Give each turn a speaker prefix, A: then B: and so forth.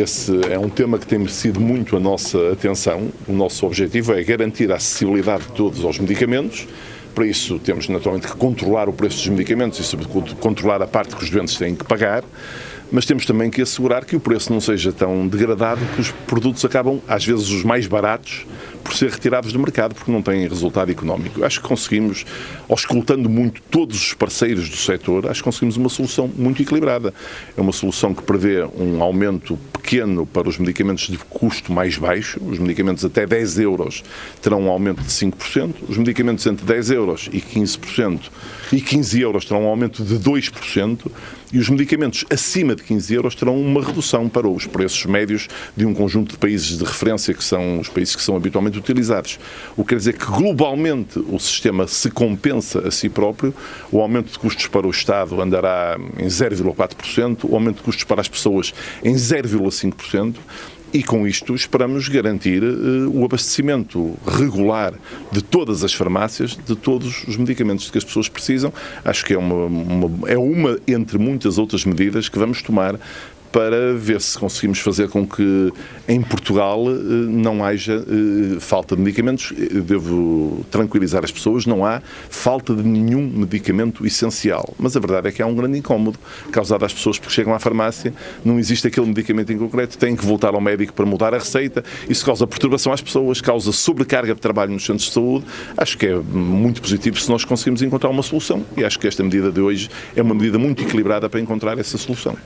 A: esse é um tema que tem merecido muito a nossa atenção. O nosso objetivo é garantir a acessibilidade de todos aos medicamentos. Para isso, temos naturalmente que controlar o preço dos medicamentos e, sobretudo, controlar a parte que os doentes têm que pagar mas temos também que assegurar que o preço não seja tão degradado que os produtos acabam, às vezes os mais baratos, por ser retirados do mercado porque não têm resultado económico. Acho que conseguimos, auscultando muito todos os parceiros do setor, acho que conseguimos uma solução muito equilibrada. É uma solução que prevê um aumento pequeno para os medicamentos de custo mais baixo, os medicamentos até 10 euros terão um aumento de 5%, os medicamentos entre 10 euros e 15% e 15 euros terão um aumento de 2%, e os medicamentos acima de 15 euros terão uma redução para os preços médios de um conjunto de países de referência, que são os países que são habitualmente utilizados. O que quer dizer que globalmente o sistema se compensa a si próprio, o aumento de custos para o Estado andará em 0,4%, o aumento de custos para as pessoas em 0,5%, e com isto esperamos garantir uh, o abastecimento regular de todas as farmácias, de todos os medicamentos que as pessoas precisam. Acho que é uma, uma, é uma entre muitas outras medidas que vamos tomar para ver se conseguimos fazer com que em Portugal eh, não haja eh, falta de medicamentos. Devo tranquilizar as pessoas, não há falta de nenhum medicamento essencial. Mas a verdade é que há um grande incómodo causado às pessoas porque chegam à farmácia, não existe aquele medicamento em concreto, têm que voltar ao médico para mudar a receita. Isso causa perturbação às pessoas, causa sobrecarga de trabalho nos centros de saúde. Acho que é muito positivo se nós conseguimos encontrar uma solução e acho que esta medida de hoje é uma medida muito equilibrada para encontrar essa solução.